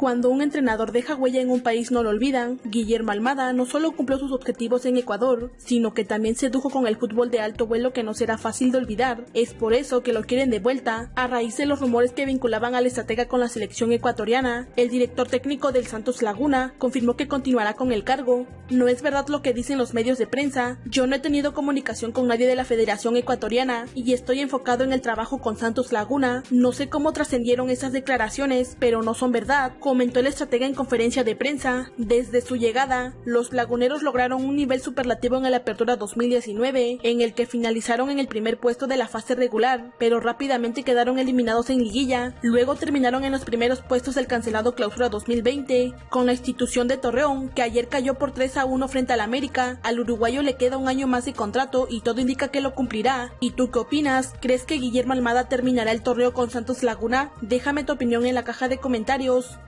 Cuando un entrenador deja huella en un país no lo olvidan, Guillermo Almada no solo cumplió sus objetivos en Ecuador, sino que también sedujo con el fútbol de alto vuelo que no será fácil de olvidar. Es por eso que lo quieren de vuelta, a raíz de los rumores que vinculaban al estratega con la selección ecuatoriana. El director técnico del Santos Laguna confirmó que continuará con el cargo. No es verdad lo que dicen los medios de prensa, yo no he tenido comunicación con nadie de la Federación Ecuatoriana y estoy enfocado en el trabajo con Santos Laguna. No sé cómo trascendieron esas declaraciones, pero no son verdad comentó el estratega en conferencia de prensa. Desde su llegada, los laguneros lograron un nivel superlativo en la Apertura 2019, en el que finalizaron en el primer puesto de la fase regular, pero rápidamente quedaron eliminados en liguilla. Luego terminaron en los primeros puestos del cancelado Clausura 2020, con la institución de Torreón, que ayer cayó por 3 a 1 frente al América. Al uruguayo le queda un año más de contrato y todo indica que lo cumplirá. ¿Y tú qué opinas? ¿Crees que Guillermo Almada terminará el torneo con Santos Laguna? Déjame tu opinión en la caja de comentarios.